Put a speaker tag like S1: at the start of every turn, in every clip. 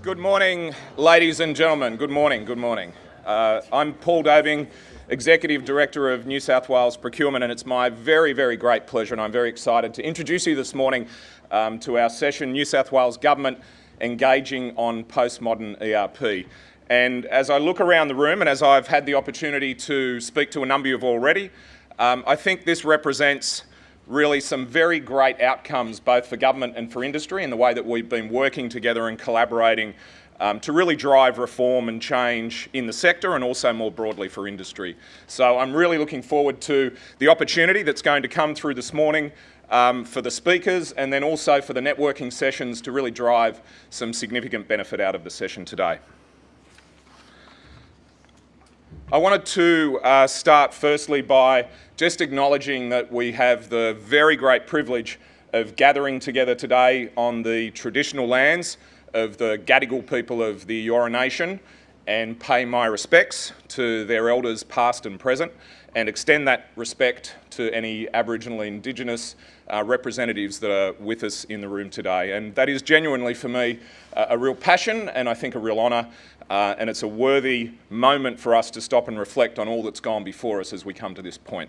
S1: Good morning, ladies and gentlemen. Good morning, good morning. Uh, I'm Paul Dobing, Executive Director of New South Wales Procurement, and it's my very, very great pleasure, and I'm very excited to introduce you this morning um, to our session, New South Wales Government Engaging on Postmodern ERP. And as I look around the room, and as I've had the opportunity to speak to a number of you already, um, I think this represents really some very great outcomes both for government and for industry in the way that we've been working together and collaborating um, to really drive reform and change in the sector and also more broadly for industry. So I'm really looking forward to the opportunity that's going to come through this morning um, for the speakers and then also for the networking sessions to really drive some significant benefit out of the session today. I wanted to uh, start firstly by just acknowledging that we have the very great privilege of gathering together today on the traditional lands of the Gadigal people of the Eora Nation and pay my respects to their elders past and present and extend that respect to any Aboriginal and Indigenous uh, representatives that are with us in the room today. And that is genuinely for me uh, a real passion and I think a real honour uh, and it's a worthy moment for us to stop and reflect on all that's gone before us as we come to this point.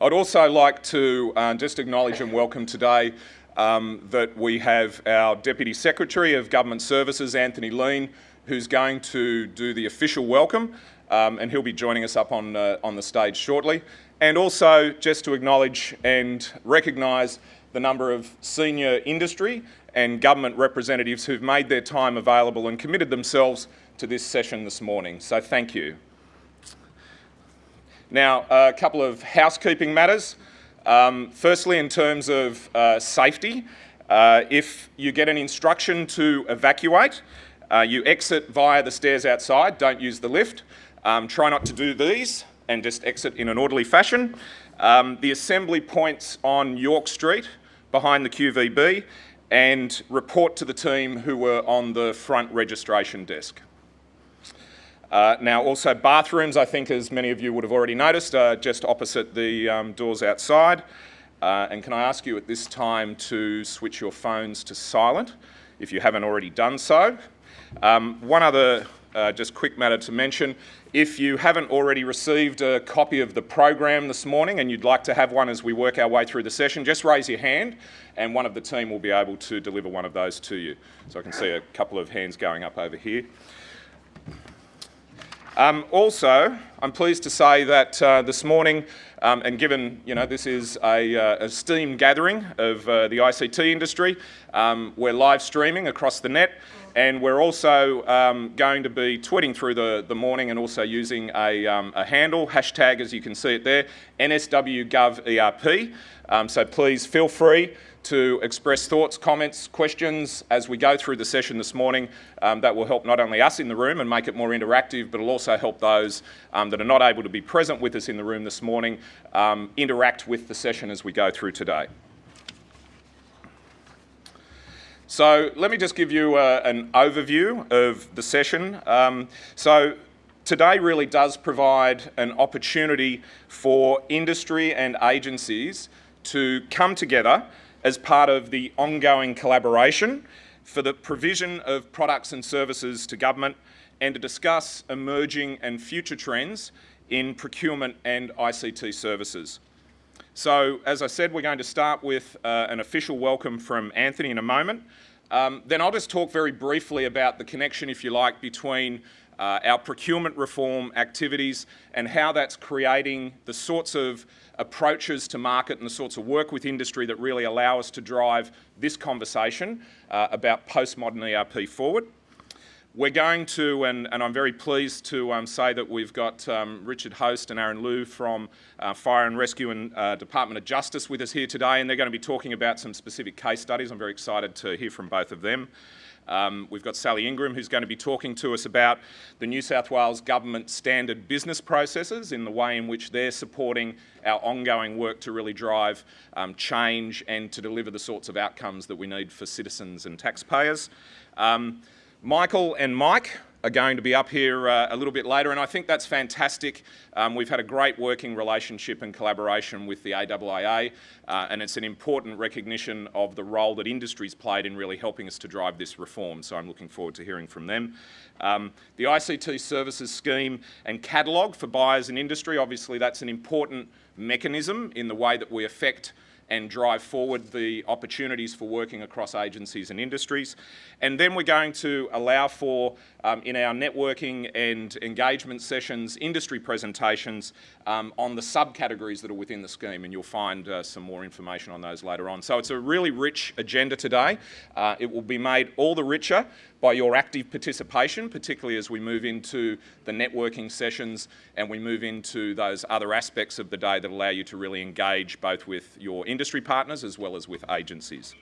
S1: I'd also like to uh, just acknowledge and welcome today um, that we have our Deputy Secretary of Government Services, Anthony Lean, who's going to do the official welcome um, and he'll be joining us up on, uh, on the stage shortly. And also just to acknowledge and recognise the number of senior industry and government representatives who've made their time available and committed themselves to this session this morning. So thank you. Now, a couple of housekeeping matters. Um, firstly, in terms of uh, safety, uh, if you get an instruction to evacuate, uh, you exit via the stairs outside, don't use the lift. Um, try not to do these and just exit in an orderly fashion. Um, the assembly points on York Street behind the QVB and report to the team who were on the front registration desk. Uh, now also bathrooms, I think as many of you would have already noticed, are just opposite the um, doors outside. Uh, and can I ask you at this time to switch your phones to silent if you haven't already done so. Um, one other uh, just quick matter to mention, if you haven't already received a copy of the program this morning and you'd like to have one as we work our way through the session, just raise your hand and one of the team will be able to deliver one of those to you. So I can see a couple of hands going up over here. Um, also, I'm pleased to say that uh, this morning, um, and given you know this is a, uh, gathering of uh, the ICT industry, um, we're live streaming across the net, and we're also um, going to be tweeting through the, the morning and also using a, um, a handle, hashtag as you can see it there, NSWGovERP. Um, so please feel free to express thoughts, comments, questions as we go through the session this morning. Um, that will help not only us in the room and make it more interactive, but it'll also help those um, that are not able to be present with us in the room this morning um, interact with the session as we go through today. So let me just give you uh, an overview of the session. Um, so today really does provide an opportunity for industry and agencies to come together as part of the ongoing collaboration for the provision of products and services to government and to discuss emerging and future trends in procurement and ICT services. So, as I said, we're going to start with uh, an official welcome from Anthony in a moment. Um, then I'll just talk very briefly about the connection, if you like, between uh, our procurement reform activities and how that's creating the sorts of approaches to market and the sorts of work with industry that really allow us to drive this conversation uh, about postmodern ERP forward. We're going to, and, and I'm very pleased to um, say that we've got um, Richard Host and Aaron Liu from uh, Fire and Rescue and uh, Department of Justice with us here today, and they're going to be talking about some specific case studies. I'm very excited to hear from both of them. Um, we've got Sally Ingram who's going to be talking to us about the New South Wales Government standard business processes in the way in which they're supporting our ongoing work to really drive um, change and to deliver the sorts of outcomes that we need for citizens and taxpayers. Um, Michael and Mike are going to be up here uh, a little bit later, and I think that's fantastic. Um, we've had a great working relationship and collaboration with the AIIA, uh, and it's an important recognition of the role that industry's played in really helping us to drive this reform, so I'm looking forward to hearing from them. Um, the ICT services scheme and catalogue for buyers and industry, obviously that's an important mechanism in the way that we affect and drive forward the opportunities for working across agencies and industries. And then we're going to allow for, um, in our networking and engagement sessions, industry presentations um, on the subcategories that are within the scheme, and you'll find uh, some more information on those later on. So it's a really rich agenda today. Uh, it will be made all the richer by your active participation, particularly as we move into the networking sessions and we move into those other aspects of the day that allow you to really engage both with your industry partners as well as with agencies.